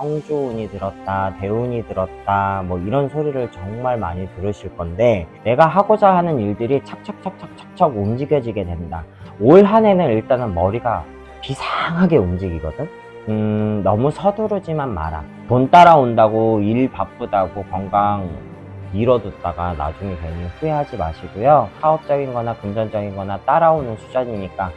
성주운이 들었다, 대운이 들었다, 뭐 이런 소리를 정말 많이 들으실 건데 내가 하고자 하는 일들이 착착착착착착 움직여지게 된다. 올 한 해는 일단은 머리가 비상하게 움직이거든. 음, 너무 서두르지만 마라. 돈 따라온다고 일 바쁘다고 건강 미뤄뒀다가 나중에 괜히 후회하지 마시고요. 사업적인 거나 금전적인 거나 따라오는 수준이니까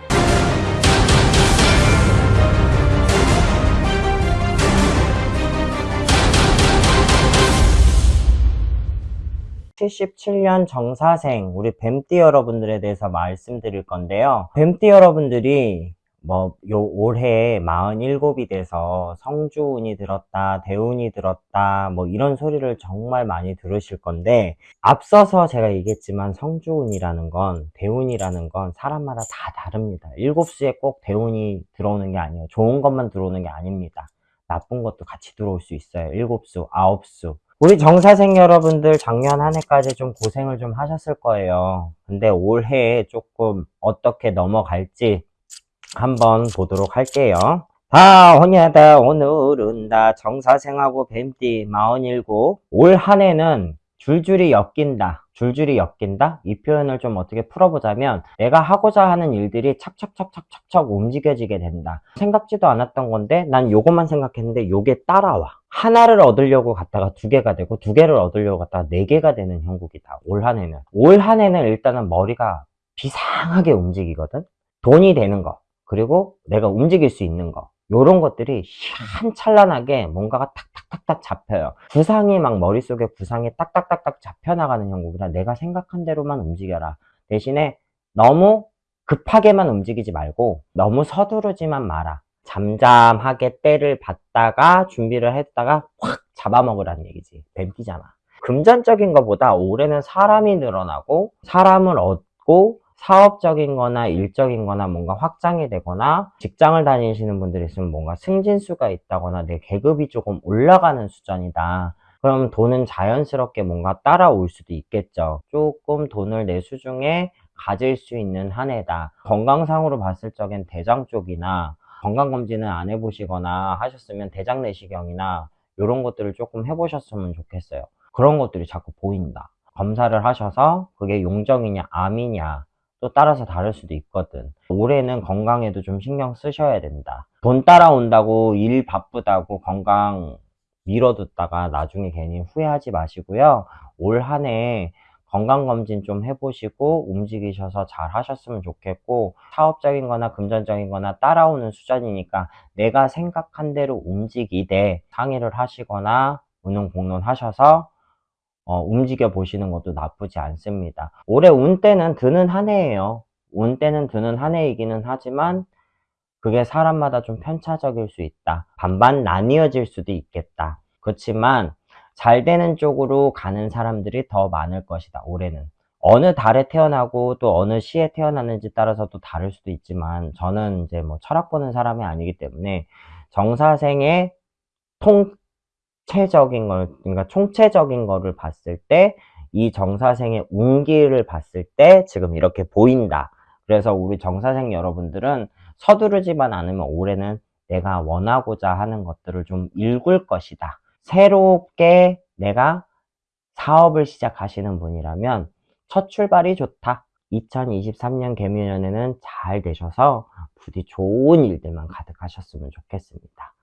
77년 정사생 우리 뱀띠 여러분들에 대해서 말씀드릴 건데요. 뱀띠 여러분들이 뭐 요 올해 47이 돼서 성주운이 들었다, 대운이 들었다, 뭐 이런 소리를 정말 많이 들으실 건데 앞서서 제가 얘기했지만 성주운이라는 건 대운이라는 건 사람마다 다 다릅니다. 일곱 수에 꼭 대운이 들어오는 게 아니에요. 좋은 것만 들어오는 게 아닙니다. 나쁜 것도 같이 들어올 수 있어요. 일곱 수, 아홉 수. 우리 정사생 여러분들 작년 한 해까지 좀 고생을 좀 하셨을 거예요. 근데 올해에 조금 어떻게 넘어갈지 한번 보도록 할게요. 다 혼야다 오늘은 다 정사생하고 뱀띠 47. 올 한 해는 줄줄이 엮인다. 줄줄이 엮인다? 이 표현을 좀 어떻게 풀어보자면 내가 하고자 하는 일들이 착착착착착착 움직여지게 된다. 생각지도 않았던 건데 난 요것만 생각했는데 요게 따라와. 하나를 얻으려고 갔다가 두 개가 되고 두 개를 얻으려고 갔다가 네 개가 되는 형국이다. 올 한 해는. 올 한 해는 일단은 머리가 비상하게 움직이거든. 돈이 되는 거. 그리고 내가 움직일 수 있는 거. 요런 것들이 한찬란하게 뭔가가 탁탁탁탁 잡혀요. 구상이 막 머릿속에 구상이 딱딱딱딱 잡혀나가는 형국이라 내가 생각한 대로만 움직여라. 대신에 너무 급하게만 움직이지 말고 너무 서두르지만 마라. 잠잠하게 때를 받다가 준비를 했다가 확 잡아먹으라는 얘기지. 뱀띠잖아. 금전적인 것보다 올해는 사람이 늘어나고 사람을 얻고 사업적인 거나 일적인 거나 뭔가 확장이 되거나 직장을 다니시는 분들이 있으면 뭔가 승진수가 있다거나 내 계급이 조금 올라가는 수준이다. 그럼 돈은 자연스럽게 뭔가 따라올 수도 있겠죠. 조금 돈을 내 수 중에 가질 수 있는 한 해다. 건강상으로 봤을 적엔 대장 쪽이나 건강검진을 안 해보시거나 하셨으면 대장 내시경이나 이런 것들을 조금 해보셨으면 좋겠어요. 그런 것들이 자꾸 보인다. 검사를 하셔서 그게 용적이냐 암이냐 또 따라서 다를 수도 있거든. 올해는 건강에도 좀 신경 쓰셔야 된다. 돈 따라온다고 일 바쁘다고 건강 미뤄뒀다가 나중에 괜히 후회하지 마시고요. 올 한 해 건강검진 좀 해보시고 움직이셔서 잘 하셨으면 좋겠고 사업적인 거나 금전적인 거나 따라오는 수준이니까 내가 생각한 대로 움직이되 상의를 하시거나 의논 공론하셔서 어, 움직여 보시는 것도 나쁘지 않습니다. 올해 운때는 드는 한 해예요. 운때는 드는 한 해이기는 하지만 그게 사람마다 좀 편차적일 수 있다. 반반 나뉘어질 수도 있겠다. 그렇지만 잘 되는 쪽으로 가는 사람들이 더 많을 것이다. 올해는. 어느 달에 태어나고 또 어느 시에 태어났는지 따라서 또 다를 수도 있지만 저는 이제 뭐 철학 보는 사람이 아니기 때문에 정사생의 통 체적인 걸, 그러니까 총체적인 거를 봤을 때 이 정사생의 운기를 봤을 때 지금 이렇게 보인다. 그래서 우리 정사생 여러분들은 서두르지만 않으면 올해는 내가 원하고자 하는 것들을 좀 읽을 것이다. 새롭게 내가 사업을 시작하시는 분이라면 첫 출발이 좋다. 2023년 개묘년에는 잘 되셔서 부디 좋은 일들만 가득하셨으면 좋겠습니다.